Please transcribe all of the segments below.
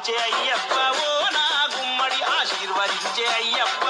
ఆశీర్వదించే అయ్యప్ప ఓ నా గుమ్మడి ఆశీర్వదించే అయ్యప్ప.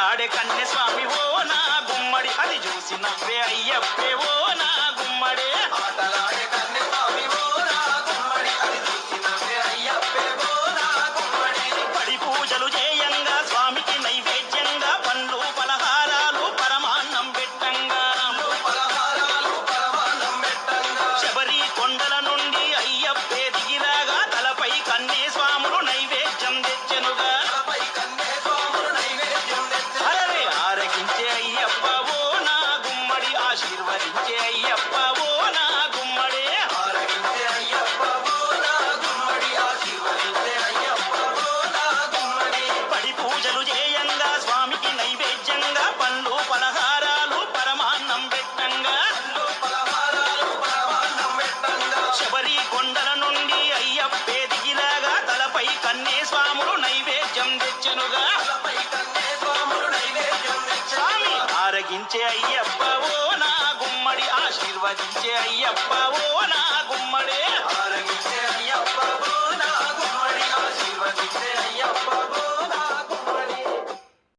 కలకలాడే కన్నె స్వామి ఓ నా గుమ్మడి అది చూసి నవ్వే అయ్యప్పే ఓ నా ఆశీర్వదించే అయ్యప్ప ఓ నా గుమ్మడి ఆశీర్వదించే అయ్యప్ప ఓ నా గుమ్మడే. ఆరగించే అయ్యప్ప ఓ నా గుమ్మడి ఆశీర్వదించే అయ్యప్ప ఓ నా